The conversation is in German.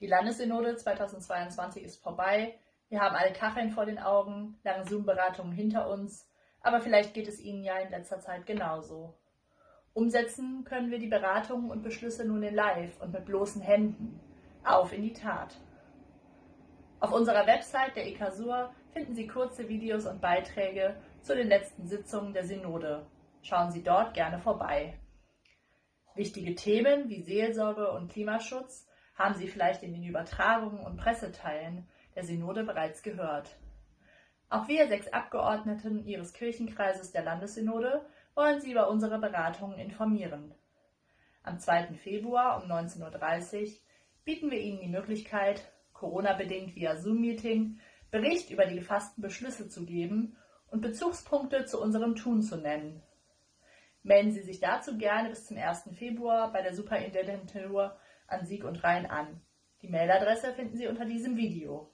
Die Landessynode 2022 ist vorbei. Wir haben alle Kacheln vor den Augen, lange Zoom-Beratungen hinter uns, aber vielleicht geht es Ihnen ja in letzter Zeit genauso. Umsetzen können wir die Beratungen und Beschlüsse nun in Live und mit bloßen Händen. Auf in die Tat. Auf unserer Website der EKSUR finden Sie kurze Videos und Beiträge zu den letzten Sitzungen der Synode. Schauen Sie dort gerne vorbei. Wichtige Themen wie Seelsorge und Klimaschutz haben Sie vielleicht in den Übertragungen und Presseteilen der Synode bereits gehört. Auch wir sechs Abgeordneten Ihres Kirchenkreises der Landessynode wollen Sie über unsere Beratungen informieren. Am 2. Februar um 19.30 Uhr bieten wir Ihnen die Möglichkeit, Corona-bedingt via Zoom-Meeting Bericht über die gefassten Beschlüsse zu geben und Bezugspunkte zu unserem Tun zu nennen. Melden Sie sich dazu gerne bis zum 1. Februar bei der Superintendentur an Sieg und Rhein an. Die Mailadresse finden Sie unter diesem Video.